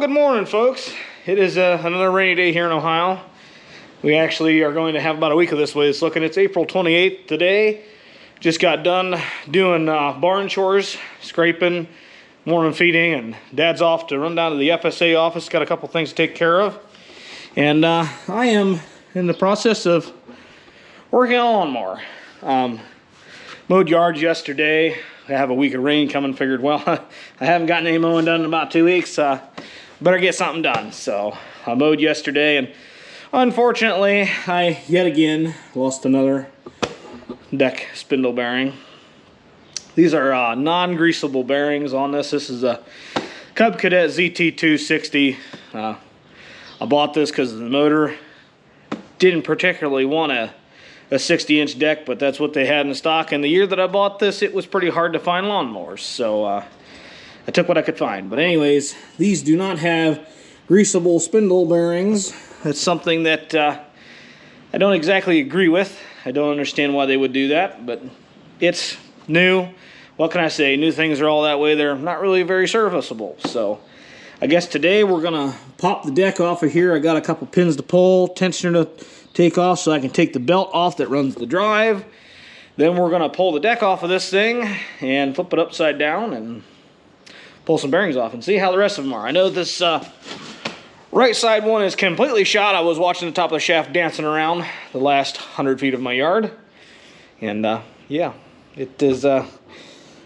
Good morning, folks. It is uh, another rainy day here in Ohio. We actually are going to have about a week of this way. It's looking, it's April 28th today. Just got done doing uh, barn chores, scraping, morning feeding, and Dad's off to run down to the FSA office. Got a couple things to take care of. And uh, I am in the process of working on a. Um, mowed yards yesterday. I have a week of rain coming. Figured, well, I haven't gotten any mowing done in about two weeks. Uh, better get something done. So I mowed yesterday, and unfortunately, I yet again lost another deck spindle bearing. These are uh, non-greasable bearings on this. This is a Cub Cadet ZT260. Uh, I bought this because the motor didn't particularly want a a 60 inch deck, but that's what they had in stock. And the year that I bought this, it was pretty hard to find lawnmowers. So uh, I took what I could find. But anyways, these do not have greasable spindle bearings. That's something that uh, I don't exactly agree with. I don't understand why they would do that, but it's new. What can I say? New things are all that way. They're not really very serviceable. So I guess today we're gonna pop the deck off of here. I got a couple pins to pull, tensioner to take off so I can take the belt off that runs the drive. Then we're gonna pull the deck off of this thing and flip it upside down and pull some bearings off and see how the rest of them are. I know this uh, right side one is completely shot. I was watching the top of the shaft dancing around the last 100 feet of my yard. And uh, yeah, it is uh,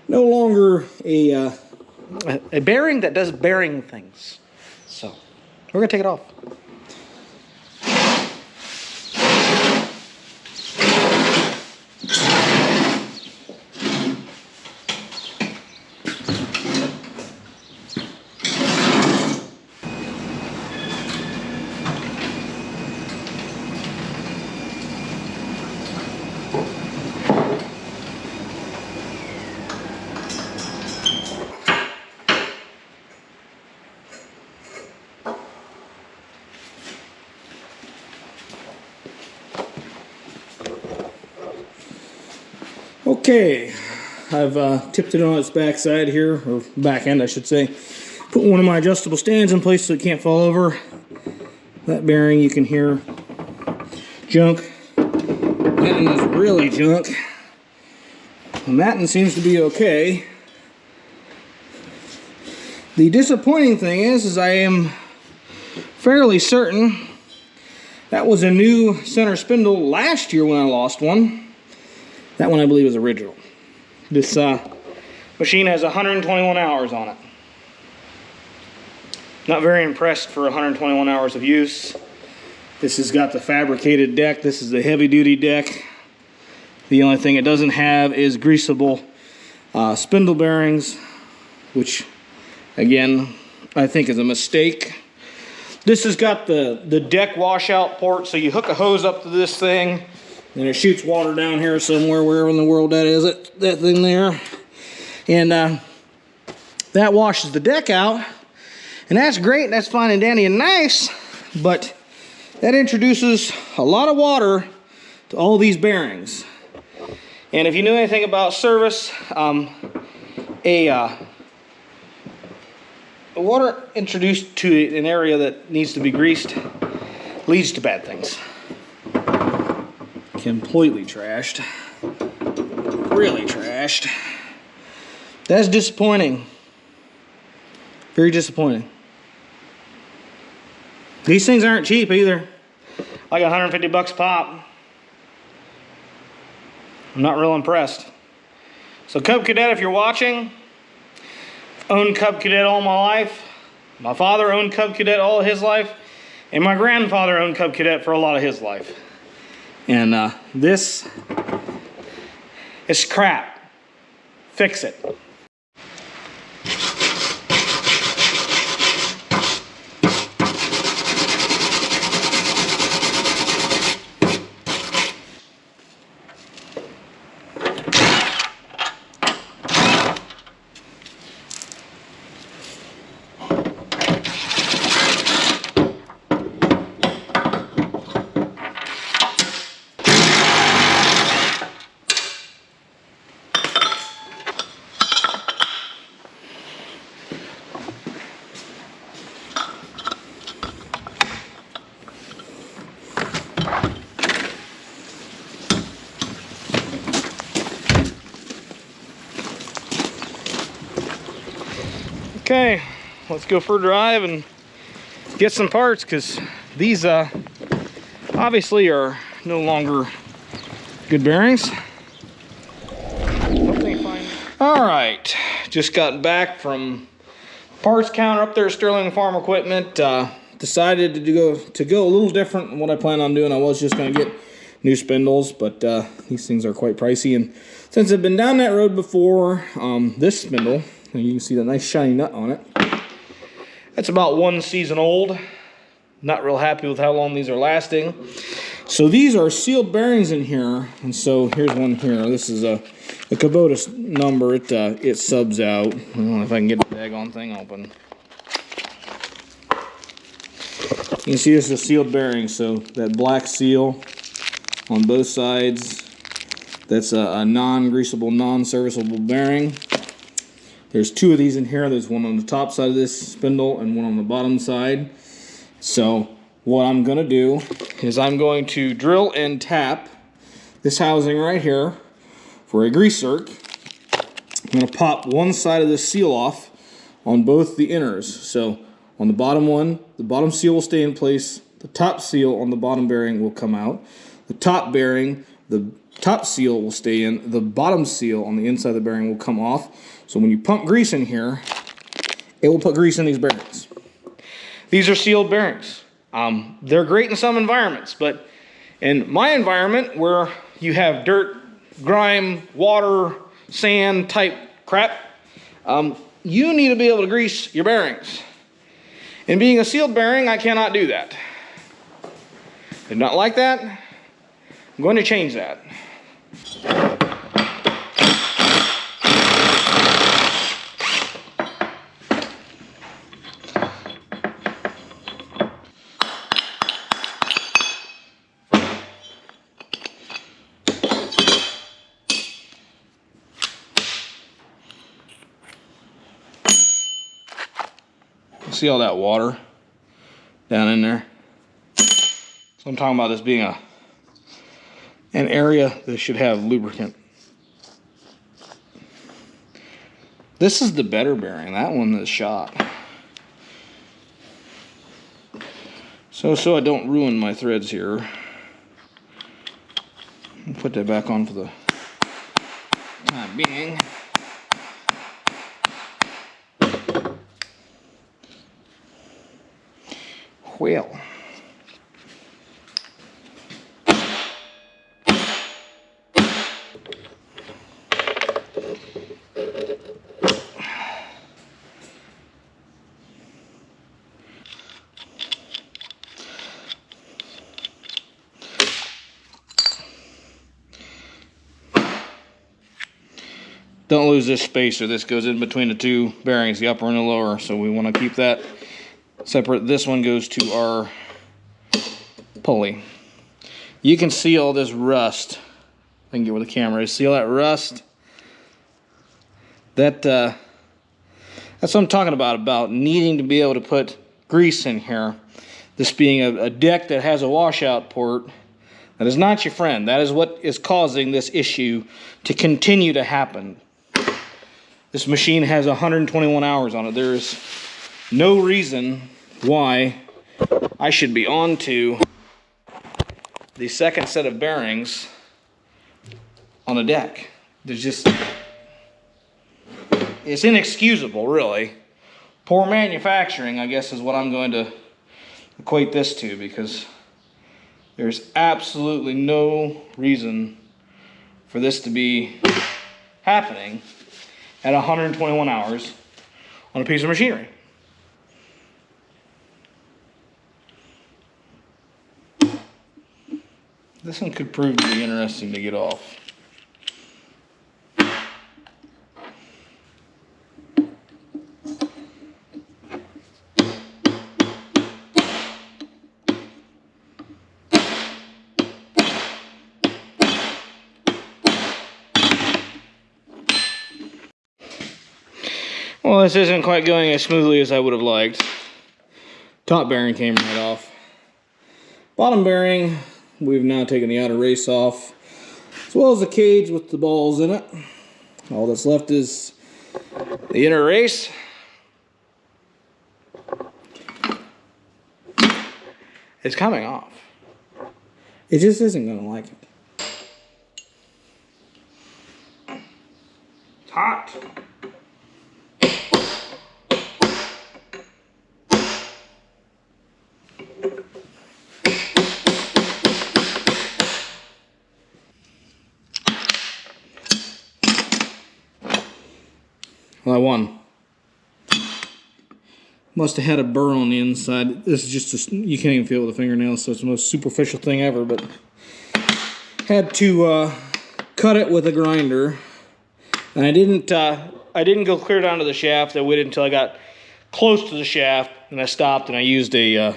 no longer a, uh, a bearing that does bearing things. So we're gonna take it off. Okay, I've uh, tipped it on its backside here, or back end I should say. Put one of my adjustable stands in place so it can't fall over. That bearing you can hear junk. That one is really junk. The matting seems to be okay. The disappointing thing is, is I am fairly certain that was a new center spindle last year when I lost one. That one I believe is original. This uh, machine has 121 hours on it. Not very impressed for 121 hours of use. This has got the fabricated deck. This is the heavy duty deck. The only thing it doesn't have is greasable uh, spindle bearings, which again, I think is a mistake. This has got the, the deck washout port, so you hook a hose up to this thing, and it shoots water down here somewhere, wherever in the world that is, it, that thing there. And uh, that washes the deck out. And that's great, that's fine and dandy and nice, but that introduces a lot of water to all these bearings. And if you know anything about service, um, a, uh, water introduced to an area that needs to be greased leads to bad things completely trashed. Really trashed. That's disappointing. Very disappointing. These things aren't cheap either. Like 150 bucks pop. I'm not real impressed. So Cub Cadet, if you're watching, owned Cub Cadet all my life. My father owned Cub Cadet all his life. And my grandfather owned Cub Cadet for a lot of his life. And uh, this is crap. Fix it. Okay, let's go for a drive and get some parts because these uh, obviously are no longer good bearings. All right, just got back from parts counter up there, at Sterling Farm Equipment. Uh, decided to go to go a little different than what I plan on doing. I was just going to get new spindles, but uh, these things are quite pricey. And since I've been down that road before, um, this spindle, you can see the nice shiny nut on it. It's about one season old. Not real happy with how long these are lasting. So these are sealed bearings in here, and so here's one here. This is a, a Kubota number. It uh, it subs out. I don't know if I can get the daggone thing open. You can see this is a sealed bearing, so that black seal on both sides, that's a, a non-greasable, non-serviceable bearing. There's two of these in here. There's one on the top side of this spindle and one on the bottom side. So what I'm going to do is I'm going to drill and tap this housing right here for a grease zerk. I'm going to pop one side of this seal off on both the inners. So on the bottom one, the bottom seal will stay in place. The top seal on the bottom bearing will come out. The top bearing, the top seal will stay in. The bottom seal on the inside of the bearing will come off. So when you pump grease in here, it will put grease in these bearings. These are sealed bearings. Um, they're great in some environments, but in my environment where you have dirt, grime, water, sand type crap, um, you need to be able to grease your bearings. And being a sealed bearing, I cannot do that. Did not like that. I'm going to change that. See all that water down in there? So I'm talking about this being a an area that should have lubricant. This is the better bearing. That one is shot. So, so I don't ruin my threads here. Put that back on for the time being. Well. Don't lose this spacer. This goes in between the two bearings, the upper and the lower. So we want to keep that separate. This one goes to our pulley. You can see all this rust. I can get where the camera is. See all that rust? That uh, that's what I'm talking about, about needing to be able to put grease in here. This being a, a deck that has a washout port, that is not your friend. That is what is causing this issue to continue to happen. This machine has 121 hours on it. There is no reason why I should be on to the second set of bearings on the deck. There's just, it's inexcusable, really. Poor manufacturing, I guess, is what I'm going to equate this to because there's absolutely no reason for this to be happening at 121 hours on a piece of machinery. This one could prove to be interesting to get off. this isn't quite going as smoothly as I would have liked. Top bearing came right off. Bottom bearing, we've now taken the outer race off, as well as the cage with the balls in it. All that's left is the inner race. It's coming off. It just isn't going to like it. It's hot. I won. Must have had a burr on the inside. This is just, a, you can't even feel it with a fingernail, so it's the most superficial thing ever, but had to uh, cut it with a grinder. And I didn't, uh, I didn't go clear down to the shaft. I waited until I got close to the shaft, and I stopped and I used a, uh,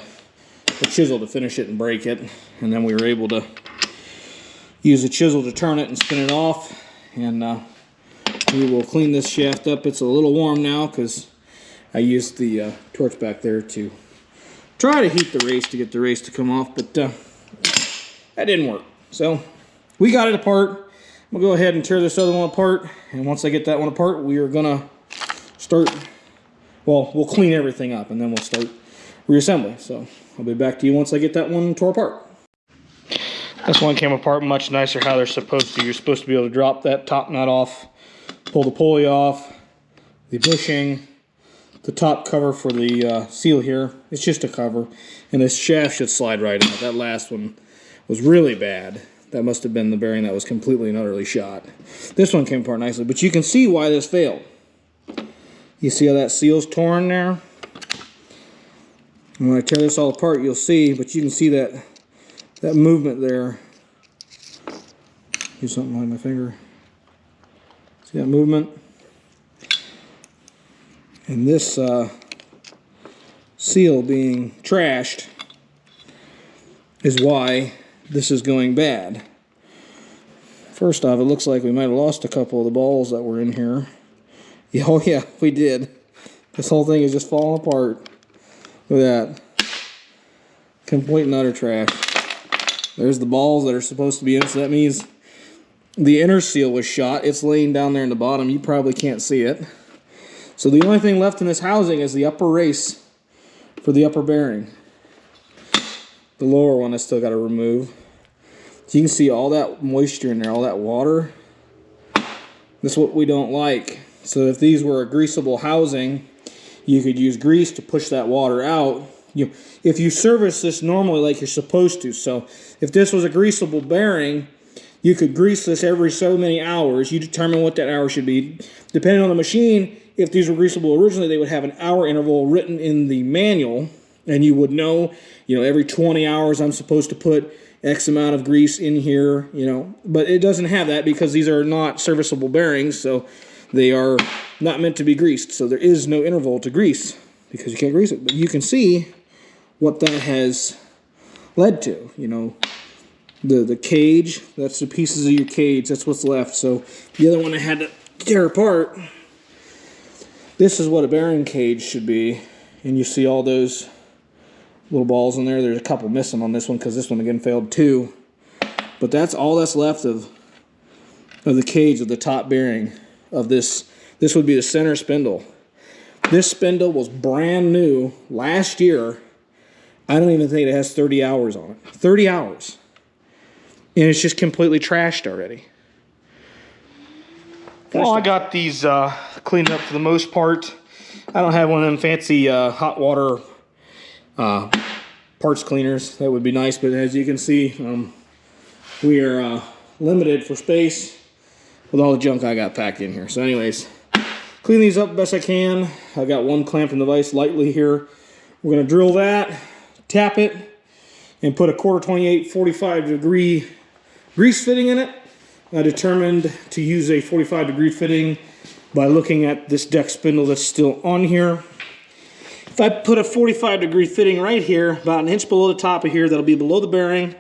a chisel to finish it and break it. And then we were able to use a chisel to turn it and spin it off. And uh, we will clean this shaft up. It's a little warm now because I used the uh, torch back there to try to heat the race to get the race to come off, but uh, that didn't work. So we got it apart. We'll go ahead and tear this other one apart. And once I get that one apart, we are gonna start, well, we'll clean everything up and then we'll start reassembly. So I'll be back to you once I get that one tore apart. This one came apart much nicer how they're supposed to. You're supposed to be able to drop that top nut off pull the pulley off, the bushing, the top cover for the uh, seal here. It's just a cover. And this shaft should slide right out. That last one was really bad. That must have been the bearing that was completely and utterly shot. This one came apart nicely, but you can see why this failed. You see how that seal's torn there? And when I tear this all apart, you'll see, but you can see that that movement there. Do something like my finger. See that movement? And this uh, seal being trashed is why this is going bad. First off, it looks like we might have lost a couple of the balls that were in here. Yeah, oh yeah, we did. This whole thing is just falling apart. Look at that. Complete and utter trash. There's the balls that are supposed to be in, so that means the inner seal was shot. It's laying down there in the bottom. You probably can't see it. So the only thing left in this housing is the upper race for the upper bearing. The lower one I still got to remove. So you can see all that moisture in there, all that water. This is what we don't like. So if these were a greasable housing, you could use grease to push that water out. You, if you service this normally like you're supposed to, so if this was a greasable bearing, you could grease this every so many hours. You determine what that hour should be. Depending on the machine, if these were greasable originally, they would have an hour interval written in the manual, and you would know, you know, every 20 hours I'm supposed to put X amount of grease in here, you know. But it doesn't have that because these are not serviceable bearings, so they are not meant to be greased. So there is no interval to grease because you can't grease it. But you can see what that has led to, you know the the cage. That's the pieces of your cage. That's what's left. So the other one I had to tear apart. This is what a bearing cage should be, and you see all those little balls in there. There's a couple missing on this one because this one again failed too. But that's all that's left of of the cage of the top bearing of this. This would be the center spindle. This spindle was brand new last year. I don't even think it has 30 hours on it. 30 hours and it's just completely trashed already. Well, I got these uh, cleaned up for the most part. I don't have one of them fancy uh, hot water uh, parts cleaners. That would be nice, but as you can see, um, we are uh, limited for space with all the junk I got packed in here. So anyways, clean these up best I can. I got one clamp in the vise lightly here. We're gonna drill that, tap it, and put a quarter 28 45 degree grease fitting in it. I determined to use a 45 degree fitting by looking at this deck spindle that's still on here. If I put a 45 degree fitting right here, about an inch below the top of here, that'll be below the bearing,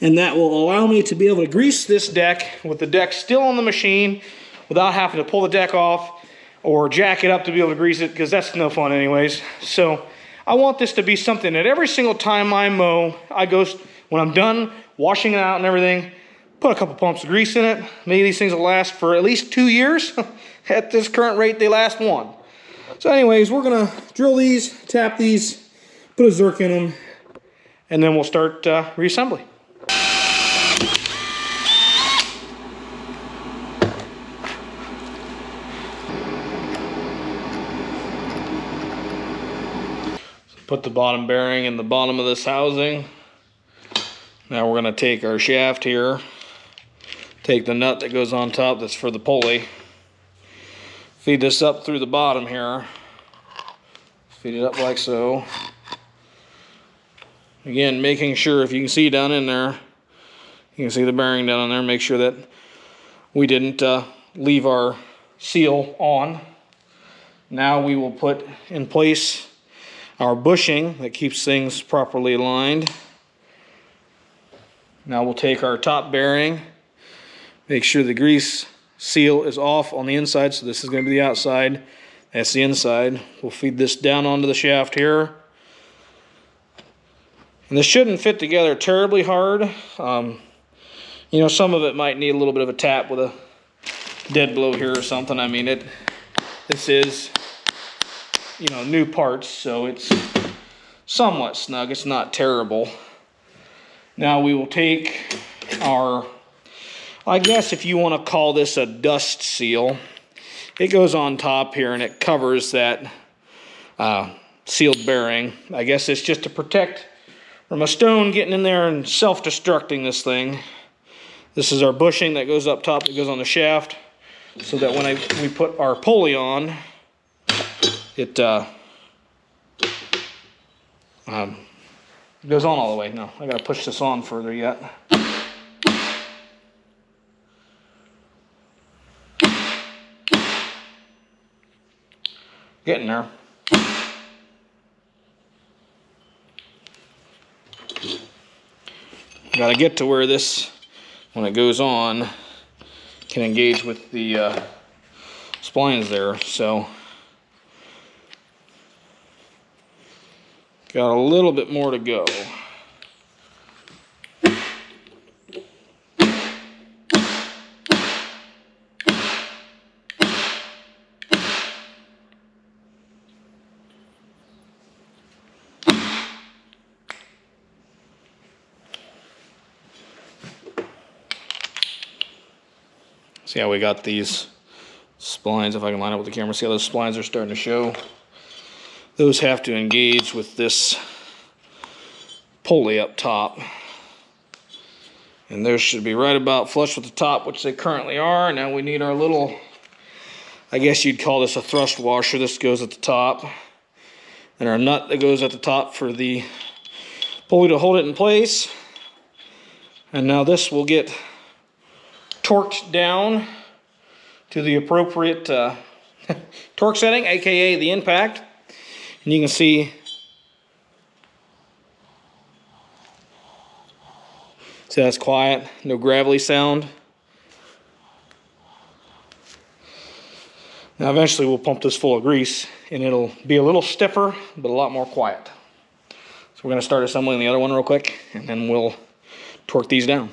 and that will allow me to be able to grease this deck with the deck still on the machine without having to pull the deck off or jack it up to be able to grease it because that's no fun anyways. So I want this to be something that every single time I mow, I go, when I'm done washing it out and everything, Put a couple pumps of grease in it. Maybe these things will last for at least two years. At this current rate, they last one. So anyways, we're gonna drill these, tap these, put a Zerk in them, and then we'll start uh, reassembly. Put the bottom bearing in the bottom of this housing. Now we're gonna take our shaft here, take the nut that goes on top that's for the pulley, feed this up through the bottom here, feed it up like so. Again, making sure if you can see down in there, you can see the bearing down in there, make sure that we didn't uh, leave our seal on. Now we will put in place our bushing that keeps things properly aligned. Now we'll take our top bearing, make sure the grease seal is off on the inside, so this is going to be the outside, that's the inside. We'll feed this down onto the shaft here. And this shouldn't fit together terribly hard. Um, you know, some of it might need a little bit of a tap with a dead blow here or something. I mean, it. this is you know, new parts, so it's somewhat snug. It's not terrible. Now we will take our, I guess if you want to call this a dust seal, it goes on top here and it covers that uh, sealed bearing. I guess it's just to protect from a stone getting in there and self-destructing this thing. This is our bushing that goes up top that goes on the shaft so that when I, we put our pulley on, it uh, um, goes on all the way. No, I gotta push this on further yet. Getting there. Gotta get to where this, when it goes on, can engage with the uh, splines there. So Got a little bit more to go. See how we got these splines, if I can line up with the camera, see how those splines are starting to show those have to engage with this pulley up top. And those should be right about flush with the top, which they currently are. Now we need our little, I guess you'd call this a thrust washer. This goes at the top. And our nut that goes at the top for the pulley to hold it in place. And now this will get torqued down to the appropriate uh, torque setting, aka the impact. And you can see See that's quiet, no gravelly sound. Now eventually we'll pump this full of grease and it'll be a little stiffer, but a lot more quiet. So we're gonna start assembling the other one real quick and then we'll torque these down.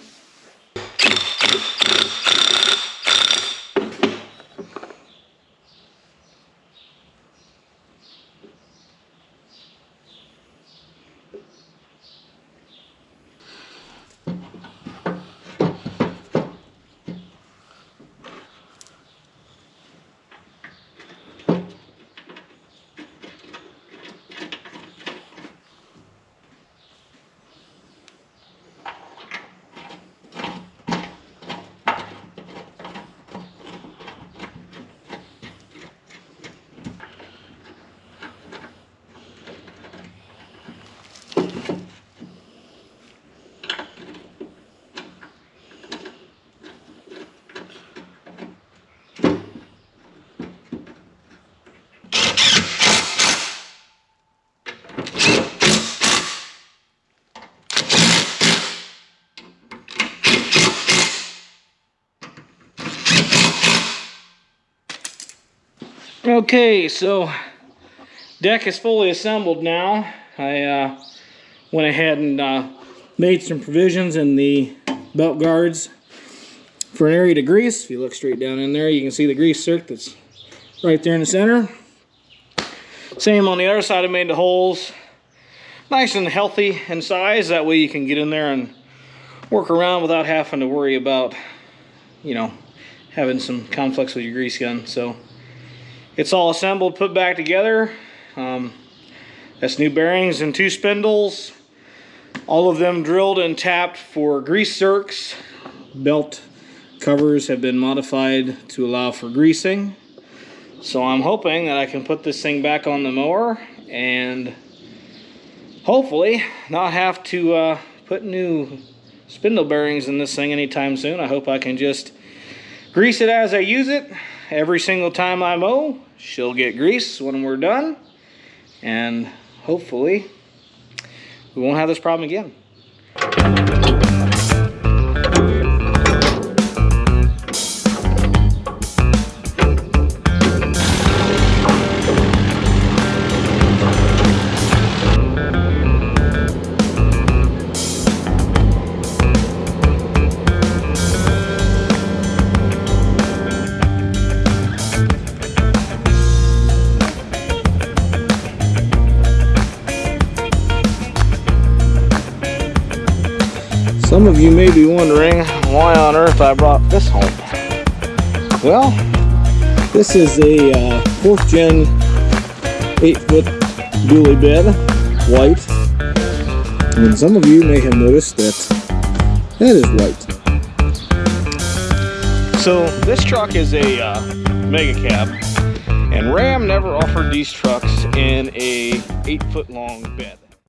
Okay, so deck is fully assembled now. I uh, went ahead and uh, made some provisions in the belt guards for an area to grease. If you look straight down in there, you can see the grease zerk that's right there in the center. Same on the other side, I made the holes nice and healthy in size. That way you can get in there and work around without having to worry about, you know, having some conflicts with your grease gun. So it's all assembled, put back together. Um, that's new bearings and two spindles. All of them drilled and tapped for grease zerks. Belt covers have been modified to allow for greasing. So I'm hoping that I can put this thing back on the mower and hopefully not have to uh, put new spindle bearings in this thing anytime soon. I hope I can just grease it as I use it. Every single time I mow, she'll get grease when we're done. And hopefully we won't have this problem again. You may be wondering why on earth I brought this home. Well, this is a uh, fourth gen eight foot dually bed, white. And some of you may have noticed that that is white. So this truck is a uh, mega cab and Ram never offered these trucks in a eight foot long bed.